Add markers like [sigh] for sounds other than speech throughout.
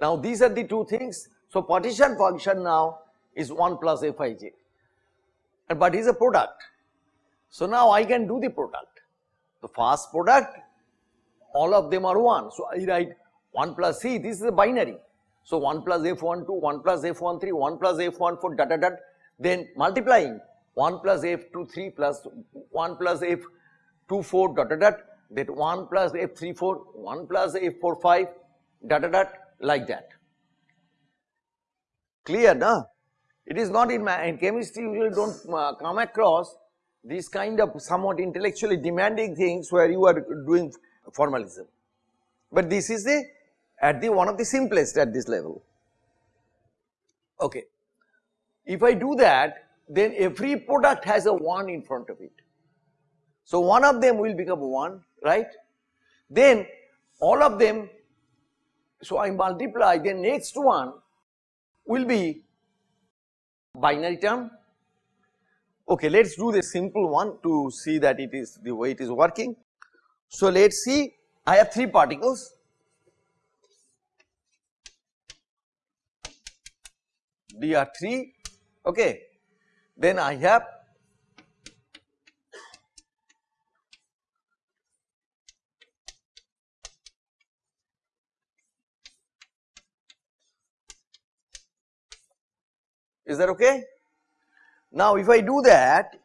Now these are the two things. So partition function now is 1 plus Fij, and but is a product. So now I can do the product. The first product, all of them are 1. So I write 1 plus C, this is a binary. So 1 plus F12, 1 plus F13, 1 plus F14 dot dot dot, then multiplying 1 plus F23 plus 1 plus F24 dot dot dot, that 1 plus F34, 1 plus F45 dot dot dot like that. Clear, no? It is not in, in chemistry usually don't uh, come across these kind of somewhat intellectually demanding things where you are doing formalism. But this is the at the one of the simplest at this level. Okay. If I do that then every product has a 1 in front of it. So one of them will become 1 right. Then all of them so I multiply the next one will be binary term. Okay, let us do the simple one to see that it is the way it is working. So let us see I have 3 particles dr3 okay then I have is that okay? Now if I do that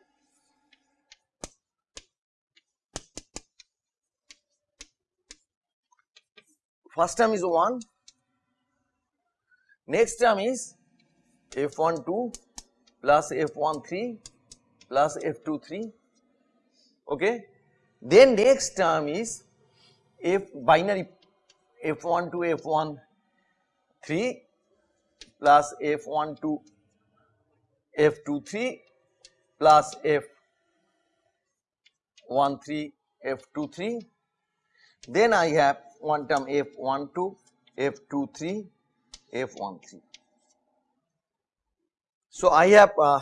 first term is 1 next term is f12 plus f13 plus f23 okay. Then next term is f binary f12 f13 plus f12 f23 plus f13 f23 then I have one term f12 f23 f13 so I have uh,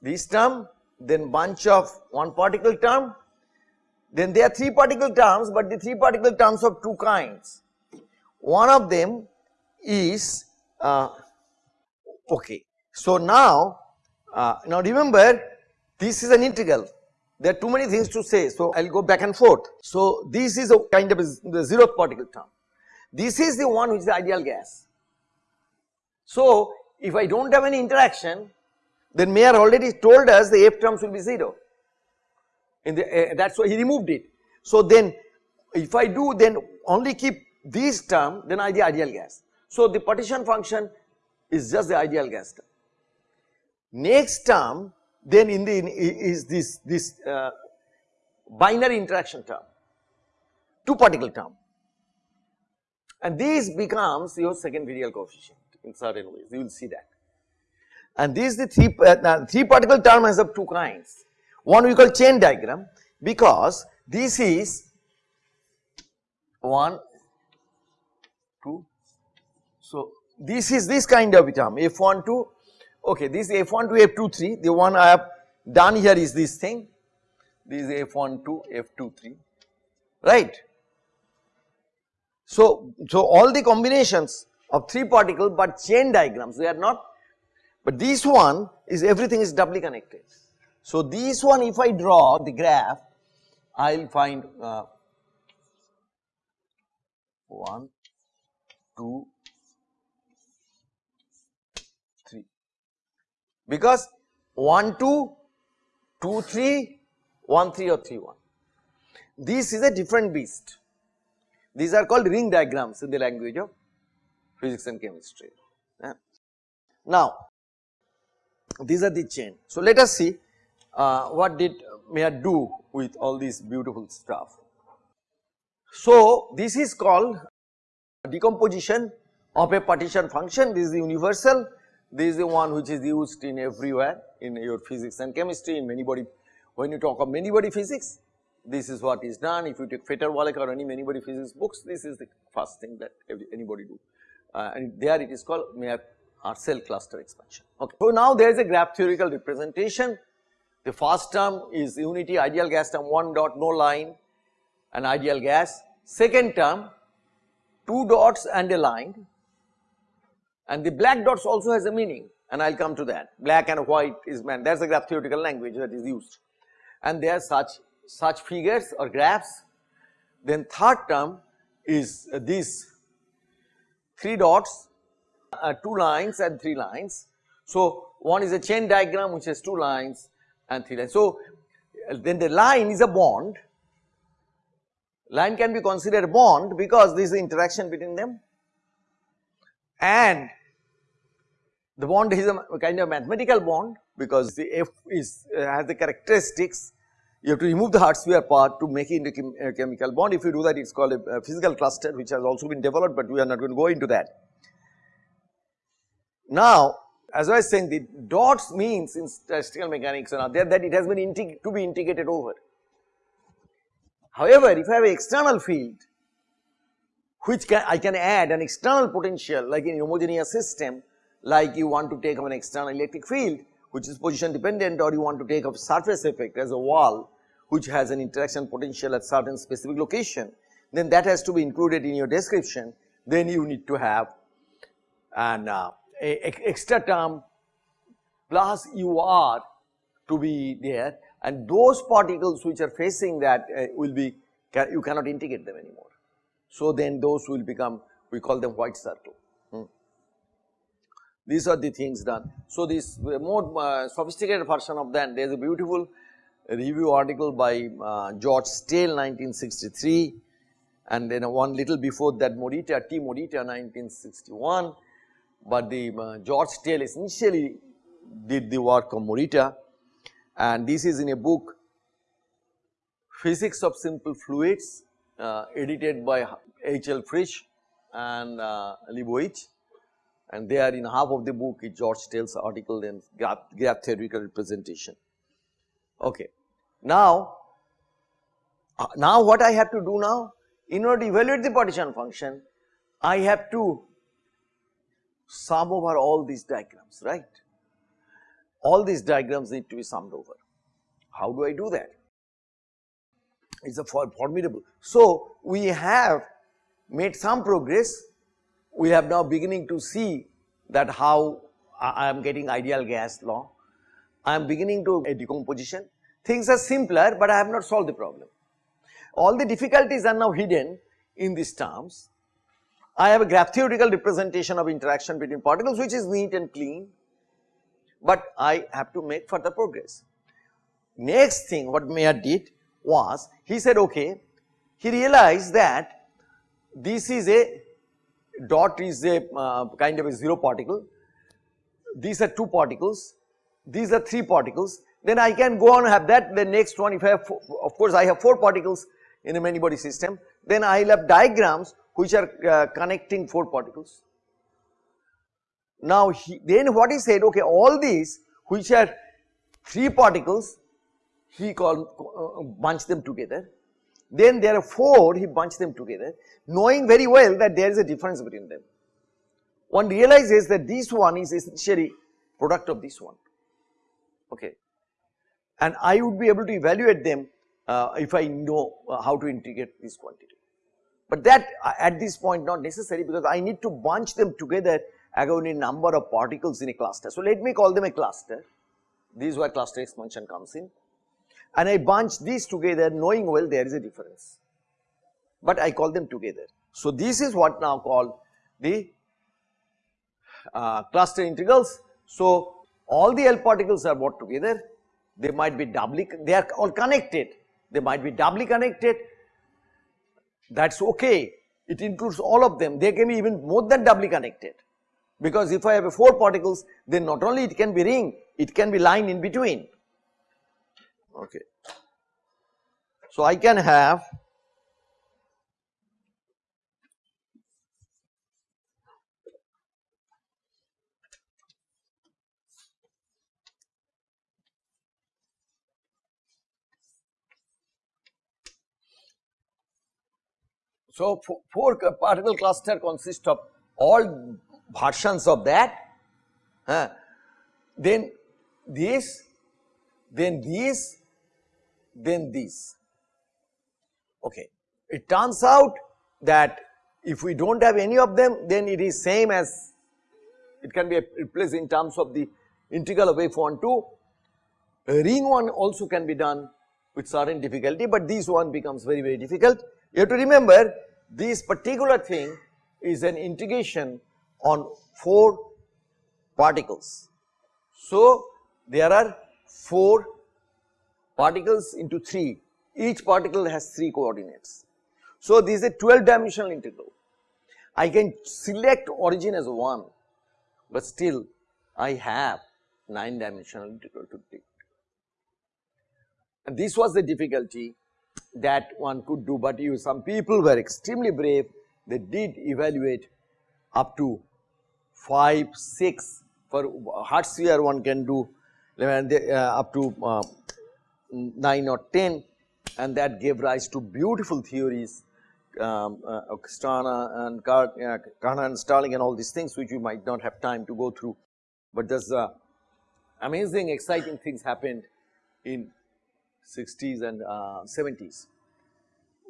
this term then bunch of one particle term then there are 3 particle terms but the 3 particle terms of 2 kinds. One of them is uh, okay. So now, uh, now remember this is an integral there are too many things to say so I will go back and forth. So this is a kind of a, the zeroth particle term. This is the one which is the ideal gas. So if I do not have any interaction then Mayer already told us the F terms will be 0 in the uh, that is why he removed it. So then if I do then only keep this term then I the ideal gas. So the partition function is just the ideal gas term. Next term then in the in, is this this uh, binary interaction term, two particle term and this becomes your second virial coefficient in certain ways you will see that. And this is the three, uh, three particle term has of two kinds. One we call chain diagram because this is 1, 2, so this is this kind of term F1 2, okay this is F1 2 F2 3 the one I have done here is this thing this is F1 2 F2 3 right. So, so all the combinations of 3 particle but chain diagrams they are not but this one is everything is doubly connected. So this one if I draw the graph I will find uh, 1, 2, because 1, 2, 2, 3, 1, 3 or 3, 1. This is a different beast. These are called ring diagrams in the language of physics and chemistry. Yeah. Now, these are the chain. So, let us see uh, what did Mayer do with all this beautiful stuff. So, this is called decomposition of a partition function, this is the universal, this is the one which is used in everywhere in your physics and chemistry in many body, when you talk of many body physics, this is what is done. If you take Fetter-Walecka or any many body physics books, this is the first thing that anybody do uh, and there it is called Mayer Ursell cluster expansion. Okay. So now there is a graph theoretical representation. The first term is unity ideal gas term 1 dot no line and ideal gas. Second term two dots and a line and the black dots also has a meaning and I will come to that. Black and white is meant that is the graph theoretical language that is used. And there are such such figures or graphs. Then third term is uh, these 3 dots, uh, 2 lines and 3 lines. So, one is a chain diagram which has 2 lines and 3 lines. So, then the line is a bond, line can be considered bond because this is the interaction between them and the bond is a kind of mathematical bond because the F is uh, has the characteristics you have to remove the hard sphere part to make it into chem uh, chemical bond. If you do that, it is called a, a, physical cluster which has also been developed, but we are not going to go into that. Now, as I was saying the dots means in statistical mechanics and there that it has been to be integrated over. However, if I have an external field which can I can add an external potential like in homogeneous system like you want to take up an external electric field which is position dependent or you want to take up surface effect as a wall which has an interaction potential at certain specific location, then that has to be included in your description. Then you need to have an uh, a, a extra term plus UR to be there and those particles which are facing that uh, will be you cannot integrate them anymore. So, then those will become we call them white circle. Hmm. These are the things done. So, this more uh, sophisticated version of that there is a beautiful review article by uh, George Stell 1963 and then one little before that Morita, T. Morita 1961, but the uh, George Stell essentially did the work of Morita and this is in a book Physics of Simple Fluids uh, edited by H. L. Frisch and uh, Lebowitz and there in half of the book is George Stell's article and graph, graph theoretical representation. Okay. Now, uh, now what I have to do now? In order to evaluate the partition function, I have to sum over all these diagrams, right? All these diagrams need to be summed over. How do I do that? It's a formidable. So, we have made some progress. We have now beginning to see that how I am getting ideal gas law. I am beginning to a decomposition Things are simpler, but I have not solved the problem. All the difficulties are now hidden in these terms. I have a graph theoretical representation of interaction between particles which is neat and clean, but I have to make further progress. Next thing what Mayer did was, he said okay, he realized that this is a dot is a uh, kind of a 0 particle, these are 2 particles, these are 3 particles. Then I can go on have that. The next one if I have of course I have 4 particles in a many body system. Then I will have diagrams which are uh, connecting 4 particles. Now he, then what he said okay all these which are 3 particles he called uh, bunch them together then there are 4 he bunched them together knowing very well that there is a difference between them. One realizes that this one is essentially product of this one okay and I would be able to evaluate them uh, if I know uh, how to integrate this quantity. But that uh, at this point not necessary because I need to bunch them together according to number of particles in a cluster. So, let me call them a cluster, this is where cluster expansion comes in and I bunch these together knowing well there is a difference, but I call them together. So, this is what now called the uh, cluster integrals. So, all the L particles are brought together they might be doubly, they are all connected, they might be doubly connected, that is okay, it includes all of them, they can be even more than doubly connected. Because if I have a 4 particles, then not only it can be ring, it can be line in between. Okay. So, I can have So, four particle cluster consists of all versions of that, then this, then this, then this. Okay. It turns out that If we do not have any of them then it is same as it can be replaced in terms of the integral of f1 to uh, ring one also can be done with certain difficulty, but this one becomes very very difficult. You have to remember this particular thing is an integration on 4 particles. So, there are 4 particles into 3, each particle has 3 coordinates. So, this is a 12 dimensional integral. I can select origin as 1, but still I have 9 dimensional integral to take. And this was the difficulty that one could do, but you some people were extremely brave, they did evaluate up to 5, 6 for hard sphere one can do uh, up to uh, 9 or 10 and that gave rise to beautiful theories um, uh, and Car uh, and Starling and all these things which we might not have time to go through. But there's uh, amazing exciting things happened in 60s and uh, 70s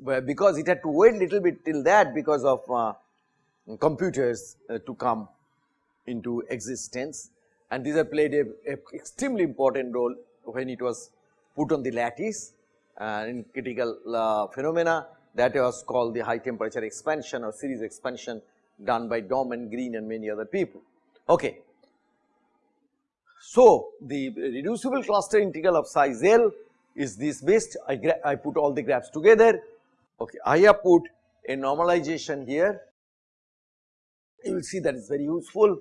where because it had to wait a little bit till that because of uh, computers uh, to come into existence and these have played a, a, extremely important role when it was put on the lattice uh, in critical uh, phenomena that was called the high temperature expansion or series expansion done by Domb and Green and many other people. Okay. So, the reducible cluster integral of size L is this best I, I put all the graphs together. Okay. I have put a normalization here, you will see that is very useful.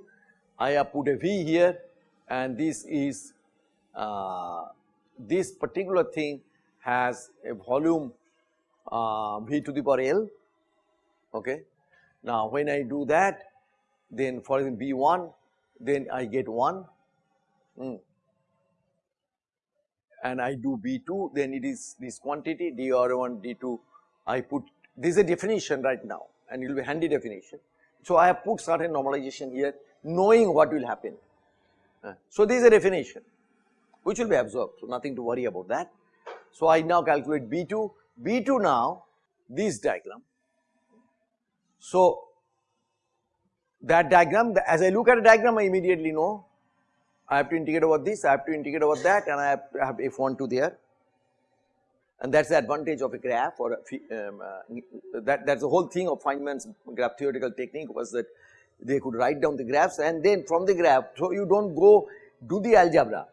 I have put a V here and this is uh, this particular thing has a volume uh, V to the power L. Okay. Now, when I do that then for example, B1 then I get 1 mm. and I do B2 then it is this quantity dr1 d2 I put this is a definition right now and it will be handy definition. So, I have put certain normalization here knowing what will happen. Uh, so, this is a definition which will be absorbed. So, nothing to worry about that. So, I now calculate B2, B2 now this diagram. So, that diagram as I look at a diagram I immediately know I have to integrate over this, I have to integrate over that and I have, I have F1 to there and that is the advantage of a graph or a, um, uh, that that is the whole thing of Feynman's graph theoretical technique was that they could write down the graphs and then from the graph so you do not go do the algebra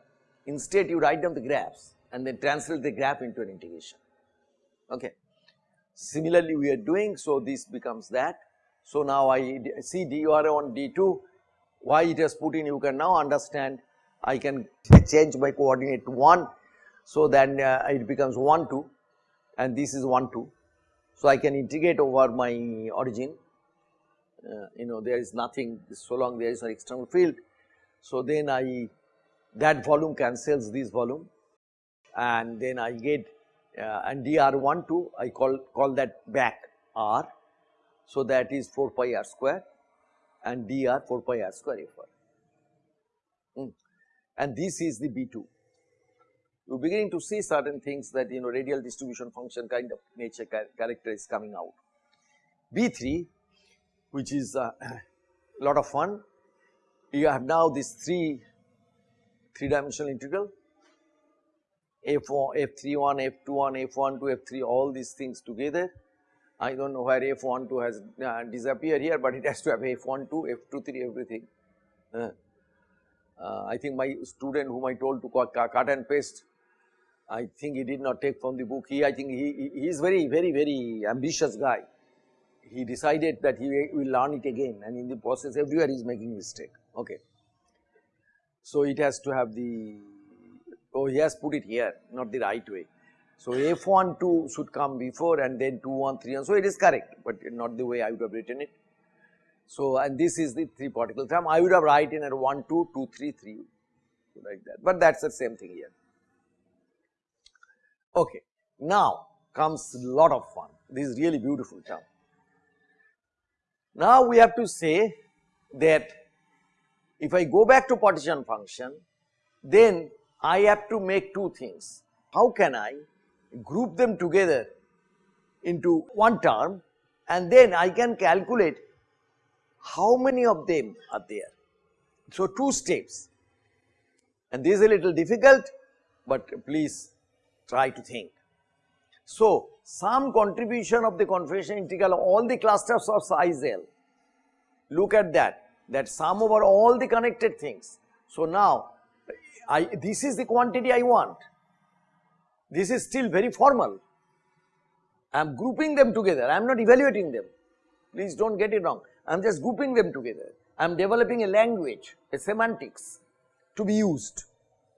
instead you write down the graphs and then translate the graph into an integration okay. Similarly we are doing so this becomes that. So now I see dur on d2 why it has put in you can now understand I can change my coordinate to 1 so then uh, it becomes 1 2 and this is 1 2. So I can integrate over my origin uh, you know there is nothing so long there is an external field. So then I that volume cancels this volume and then I get uh, and dr1 2 I call call that back r. So that is 4 pi r square and dr 4 pi r square f r mm. and this is the B2. We are beginning to see certain things that you know radial distribution function kind of nature character is coming out. B3 which is a [coughs] lot of fun. You have now this 3 3 dimensional integral f1, f31, f21, f12, f3 all these things together. I do not know where f12 has uh, disappeared here, but it has to have f12, f23 everything. Uh, uh, I think my student whom I told to cut and paste, I think he did not take from the book. He, I think he, he is very, very, very ambitious guy he decided that he will learn it again and in the process everywhere he is making mistake. Okay. So, it has to have the, oh he has put it here not the right way. So, F1 2 should come before and then 2 1 3 and so it is correct, but not the way I would have written it. So, and this is the 3 particle term I would have written at 1 2 2 3 3 like that, but that is the same thing here. Okay. Now comes a lot of fun, this is really beautiful term. Now we have to say that if I go back to partition function then I have to make two things. How can I group them together into one term and then I can calculate how many of them are there. So, two steps and this is a little difficult, but please try to think. So, some contribution of the configuration integral of all the clusters of size L, look at that, that sum over all the connected things. So, now I, this is the quantity I want, this is still very formal, I am grouping them together, I am not evaluating them, please do not get it wrong, I am just grouping them together, I am developing a language, a semantics to be used.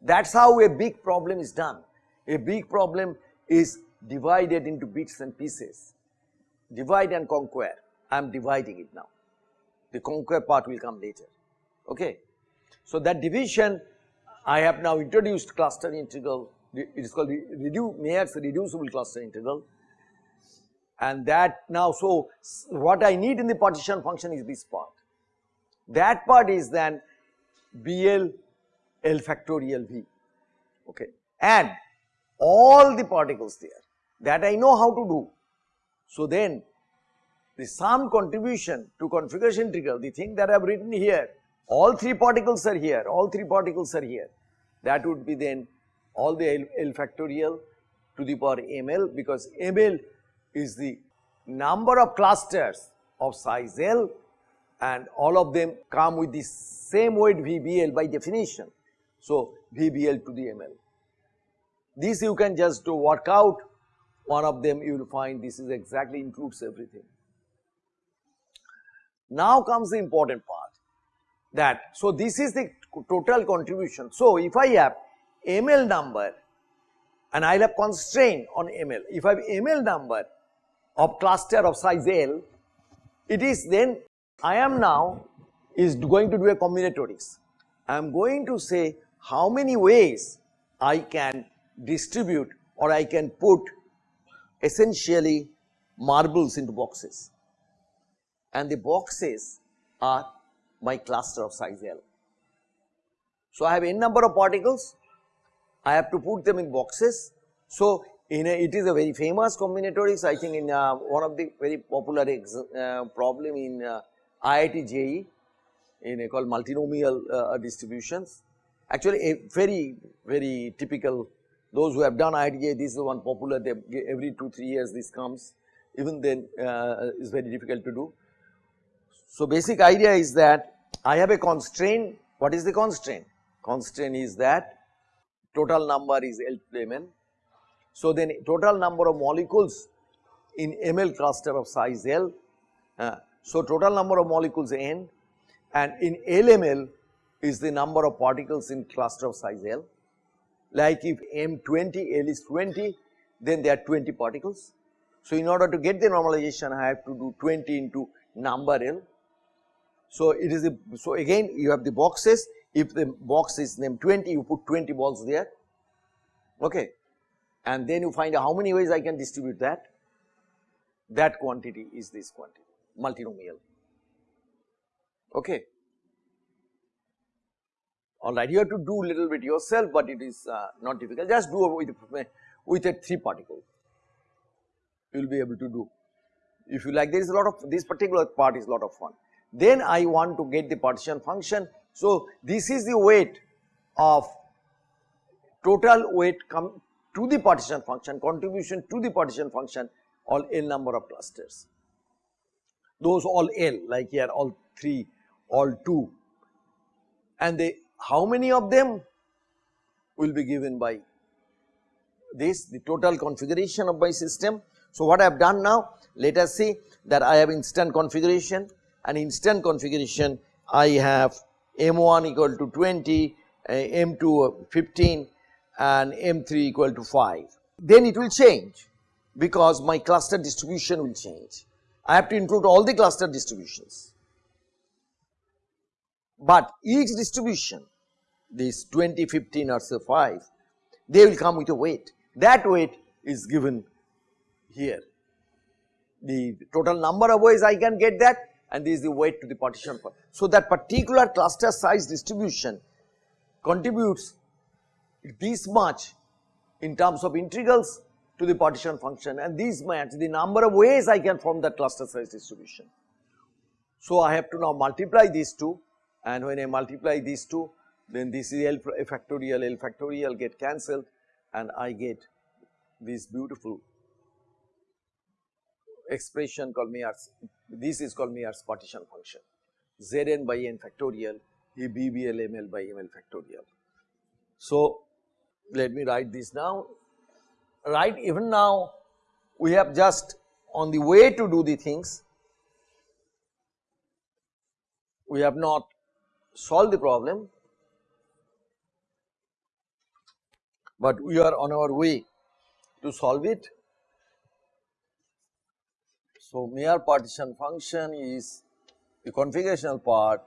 That is how a big problem is done. A big problem is divided into bits and pieces, divide and conquer, I am dividing it now, the conquer part will come later, okay. So that division I have now introduced cluster integral, it is called reduce, Mayer's reducible cluster integral and that now so what I need in the partition function is this part. That part is then BL L factorial V okay and all the particles there that I know how to do. So then the sum contribution to configuration integral the thing that I have written here all three particles are here all three particles are here that would be then all the L, L factorial to the power ml because ml is the number of clusters of size L and all of them come with the same weight VBL by definition. So, VBL to the ML. This you can just work out one of them you will find this is exactly includes everything. Now comes the important part that so this is the total contribution. So, if I have ML number and I will have constraint on ML, if I have ML number of cluster of size L, it is then I am now is going to do a combinatorics. I am going to say how many ways I can distribute or I can put essentially marbles into boxes and the boxes are my cluster of size L. So, I have n number of particles, I have to put them in boxes. So, in a, it is a very famous combinatorics I think in uh, one of the very popular uh, problem in uh, IIT JEE in a called multinomial uh, distributions. Actually a very very typical those who have done IIT JEE this is one popular they every 2 3 years this comes even then uh, is very difficult to do. So basic idea is that I have a constraint what is the constraint? Constraint is that total number is L to. So then total number of molecules in ml cluster of size L uh, so, total number of molecules n and in LML is the number of particles in cluster of size L. Like if M20, L is 20, then there are 20 particles. So, in order to get the normalization, I have to do 20 into number L. So, it is a, so again you have the boxes, if the box is named 20, you put 20 balls there, okay. And then you find out how many ways I can distribute that, that quantity is this quantity multinomial. Okay. Alright, you have to do little bit yourself, but it is uh, not difficult. Just do with with a three particle. You will be able to do. If you like, there is a lot of this particular part is a lot of fun. Then I want to get the partition function. So this is the weight of total weight come to the partition function, contribution to the partition function, all n number of clusters those all L like here all 3, all 2 and how many of them will be given by this the total configuration of my system. So, what I have done now let us see that I have instant configuration and instant configuration I have M1 equal to 20, uh, M2 15 and M3 equal to 5. Then it will change because my cluster distribution will change. I have to include all the cluster distributions. But each distribution, this 20, 15 or say 5, they will come with a weight. That weight is given here. The total number of ways I can get that and this is the weight to the partition part. So, that particular cluster size distribution contributes this much in terms of integrals to the partition function and these match the number of ways I can form that cluster size distribution. So, I have to now multiply these two and when I multiply these two then this is L factorial L factorial get cancelled and I get this beautiful expression called Mayer's this is called Mayer's partition function Zn by n factorial BBL ML by ML factorial. So, let me write this down right even now we have just on the way to do the things we have not solved the problem but we are on our way to solve it. So, Mayer partition function is the configurational part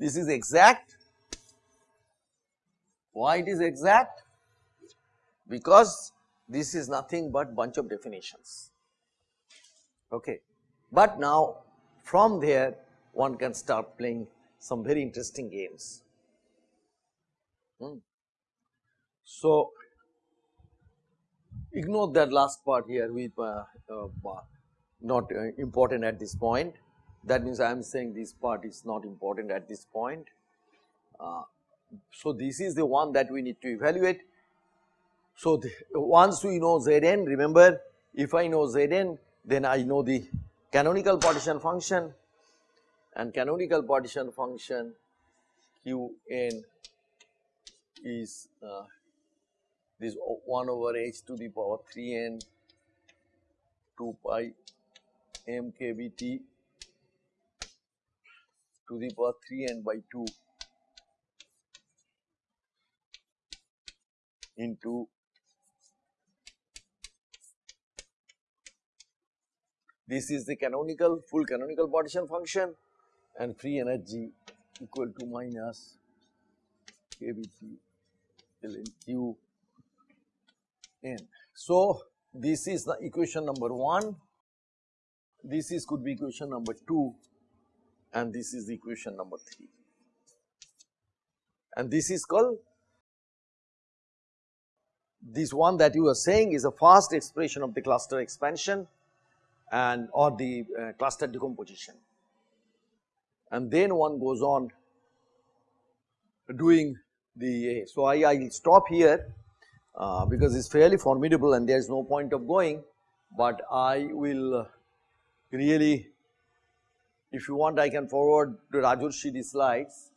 This is exact. Why it is exact? Because this is nothing but bunch of definitions. Okay. But now from there one can start playing some very interesting games. Hmm. So, ignore that last part here with uh, uh, not uh, important at this point that means I am saying this part is not important at this point. Uh, so, this is the one that we need to evaluate. So, the, once we know Zn remember if I know Zn then I know the canonical partition function and canonical partition function Qn is uh, this 1 over h to the power 3n 2 pi m k b t to the power 3 n by 2 into this is the canonical full canonical partition function and free energy equal to minus kBT ln q n. So, this is the equation number 1, this is could be equation number 2 and this is the equation number 3 and this is called this one that you are saying is a fast expression of the cluster expansion and or the uh, cluster decomposition. And then one goes on doing the so I will stop here uh, because it's fairly formidable and there is no point of going but I will really if you want I can forward to Rajurshi the slides,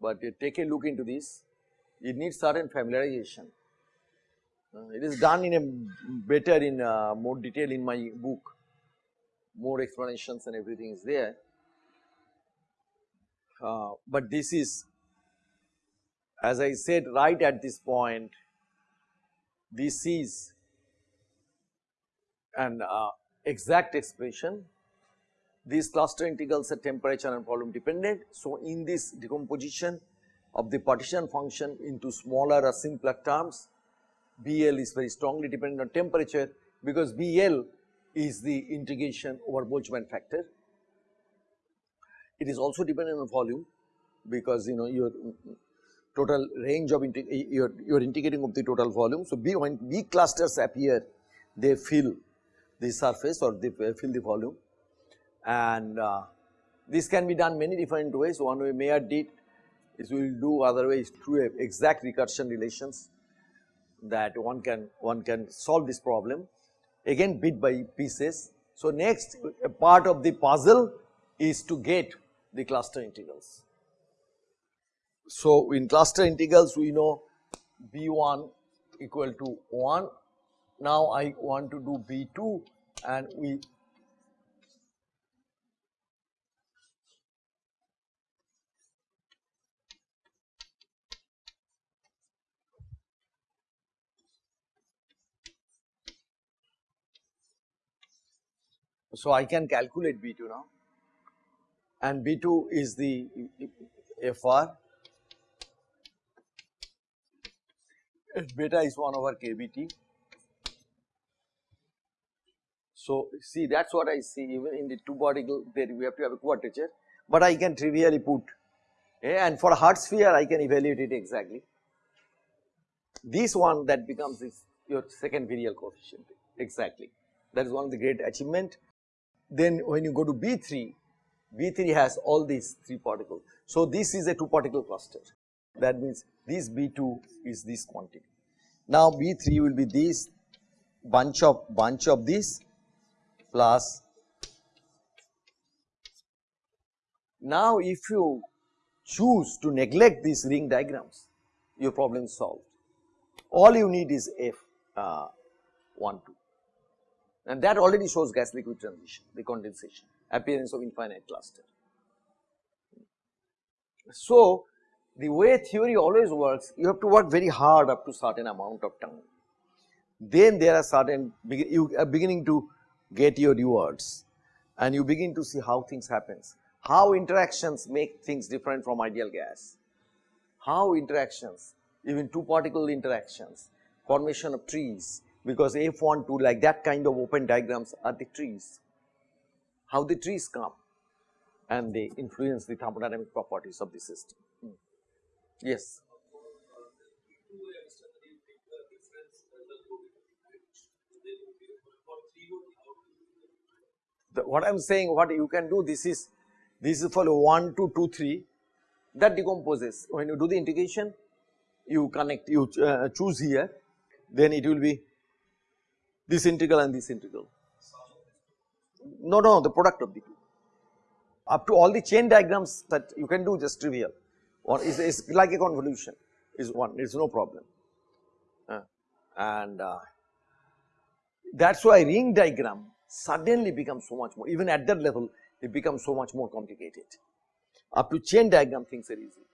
but take a look into this, it needs certain familiarization. Uh, it is done in a better in uh, more detail in my book, more explanations and everything is there. Uh, but this is as I said right at this point, this is an uh, exact expression these cluster integrals are temperature and volume dependent. So, in this decomposition of the partition function into smaller or simpler terms, BL is very strongly dependent on temperature because BL is the integration over Boltzmann factor. It is also dependent on volume because you know your total range of your your integrating of the total volume. So, B when B clusters appear they fill the surface or they fill the volume and uh, this can be done many different ways. One way Mayer did is we will do other ways through exact recursion relations that one can one can solve this problem again bit by pieces. So, next part of the puzzle is to get the cluster integrals. So, in cluster integrals we know B1 equal to 1. Now, I want to do B2 and we So, I can calculate B2 now and B2 is the FR beta is 1 over KBT. So, see that is what I see even in the two particle there we have to have a quadrature, but I can trivially put eh, and for hard sphere I can evaluate it exactly. This one that becomes this your second virial coefficient exactly that is one of the great achievement. Then when you go to B3, B3 has all these 3 particles. So, this is a 2 particle cluster that means this B2 is this quantity. Now, B3 will be this bunch of bunch of this plus now if you choose to neglect these ring diagrams your problem is solved all you need is F uh, 1 2 and that already shows gas liquid transition the condensation appearance of infinite cluster. So, the way theory always works you have to work very hard up to certain amount of time. Then there are certain you are beginning to get your rewards and you begin to see how things happens. How interactions make things different from ideal gas. How interactions even two particle interactions formation of trees because F1 2 like that kind of open diagrams are the trees how the trees come and they influence the thermodynamic properties of the system. Hmm. Yes. The, what I am saying what you can do this is this is for 1 to 2 3 that decomposes when you do the integration you connect you uh, choose here then it will be this integral and this integral. No no the product of the two. Up to all the chain diagrams that you can do just trivial. Or is, is like a convolution is one it is no problem. Uh, and uh, that is why ring diagram suddenly becomes so much more even at that level it becomes so much more complicated. Up to chain diagram things are easy.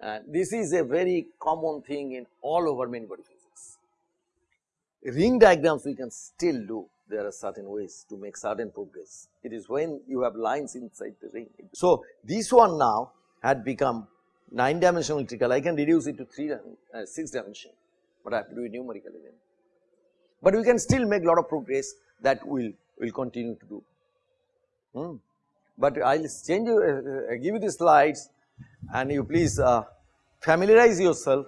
And this is a very common thing in all over many physics. Ring diagrams we can still do there are certain ways to make certain progress. It is when you have lines inside the ring. So, this one now had become 9 dimensional integral, I can reduce it to 3 uh, 6 dimension, but I have to do it numerically then. But we can still make lot of progress that we will will continue to do. Hmm. But I will change you, uh, uh, give you the slides and you please uh, familiarize yourself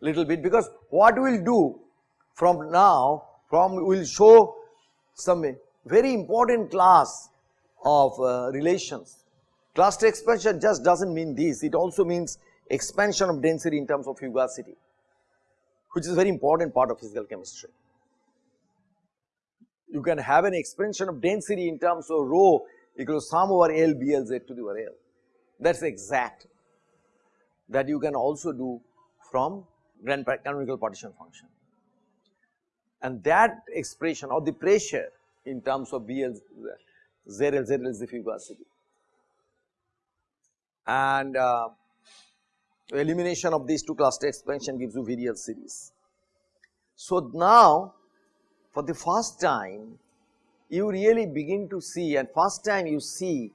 little bit because what we will do from now from we will show some very important class of uh, relations. Cluster expansion just does not mean this, it also means expansion of density in terms of fugacity, which is very important part of physical chemistry. You can have an expansion of density in terms of rho equals sum over L BLZ to the power L, that is exact that you can also do from grand canonical partition function and that expression or the pressure in terms of BL, ZL, ZL is the fugacity. And uh, elimination of these two cluster expansion gives you virial series. So now for the first time you really begin to see and first time you see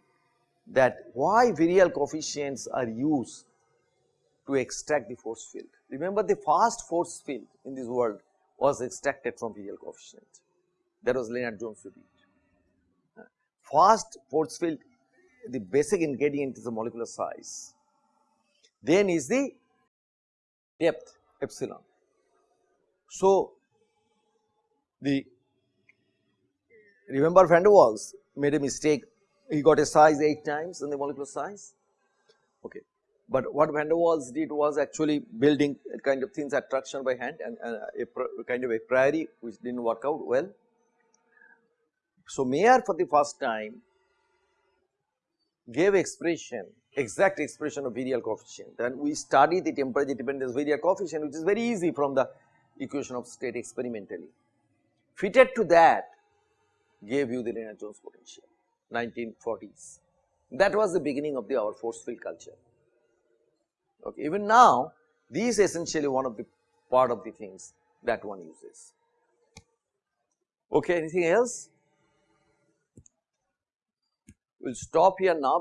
that why virial coefficients are used to extract the force field. Remember the first force field in this world was extracted from virial coefficient. That was Lennard Jones repeat. First force field the basic ingredient is the molecular size, then is the depth epsilon. So, the remember van der Waals made a mistake. He got a size 8 times in the molecular size? Okay but what van der Waals did was actually building kind of thin attraction by hand and uh, a kind of a priori which did not work out well. So, Mayer for the first time gave expression exact expression of virial coefficient and we study the temperature dependence virial coefficient which is very easy from the equation of state experimentally. Fitted to that gave you the Lennard Jones potential 1940s that was the beginning of the our force field culture. Okay. Even now these essentially one of the part of the things that one uses. Okay, anything else? We will stop here now.